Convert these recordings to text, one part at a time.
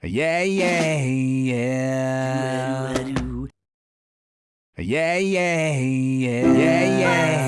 Yeah, yeah, yeah. Yeah, yeah, yeah, yeah, yeah,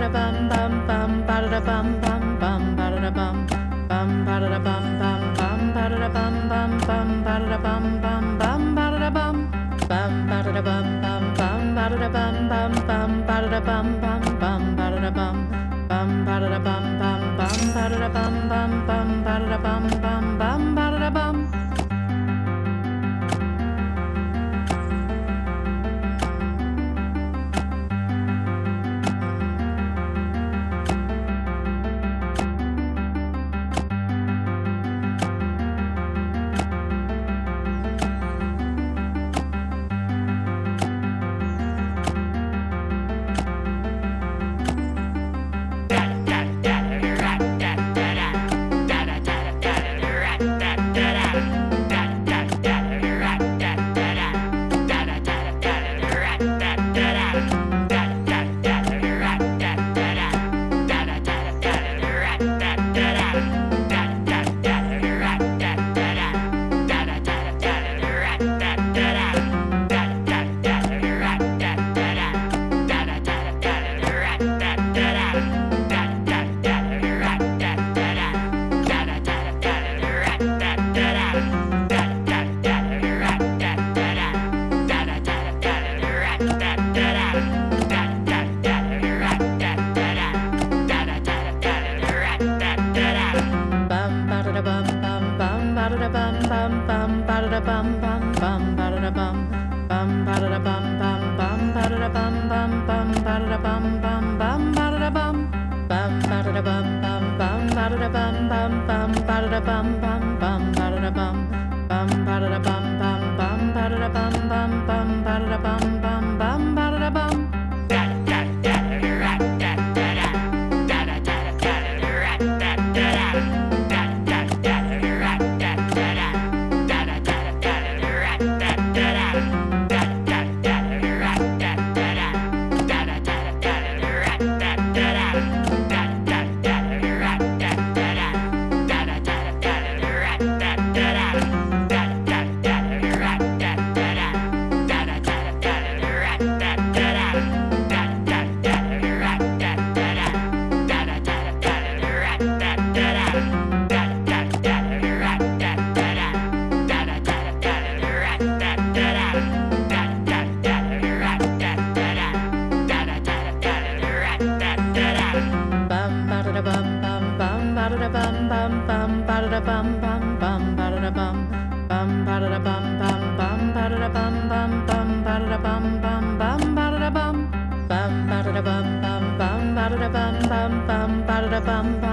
da bum bum bum ba da bum bum bum ba da bum bum ba da bum bum bum ba da bum bum bum ba da bum bum bum ba da bum bum ba da bum bum bum ba da bum bum bum ba da bum bum bum ba da bum bum ba da bum bum bum ba da bum bum bum ba da bum bum bum bum bum ba da da bum bum ba da da bum bum bum ba da da bum bum bum ba da da bum bum bum ba da da bum bum ba da da bum bum bum ba da da bum bum bum ba da da bum bum